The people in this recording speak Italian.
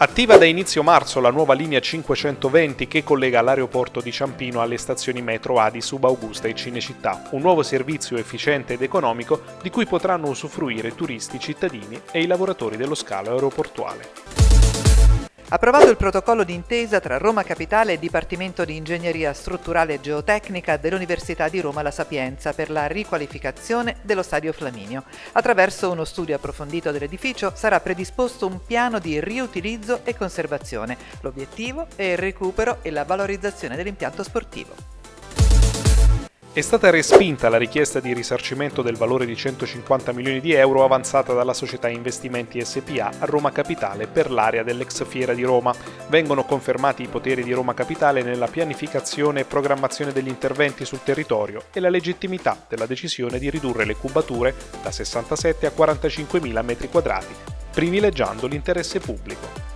Attiva da inizio marzo la nuova linea 520 che collega l'aeroporto di Ciampino alle stazioni metro A di Subaugusta e Cinecittà, un nuovo servizio efficiente ed economico di cui potranno usufruire turisti, cittadini e i lavoratori dello scalo aeroportuale. Approvato il protocollo d'intesa tra Roma Capitale e Dipartimento di Ingegneria Strutturale e Geotecnica dell'Università di Roma La Sapienza per la riqualificazione dello Stadio Flaminio. Attraverso uno studio approfondito dell'edificio sarà predisposto un piano di riutilizzo e conservazione. L'obiettivo è il recupero e la valorizzazione dell'impianto sportivo. È stata respinta la richiesta di risarcimento del valore di 150 milioni di euro avanzata dalla società Investimenti SPA a Roma Capitale per l'area dell'ex Fiera di Roma. Vengono confermati i poteri di Roma Capitale nella pianificazione e programmazione degli interventi sul territorio e la legittimità della decisione di ridurre le cubature da 67 a 45 mila metri quadrati, privilegiando l'interesse pubblico.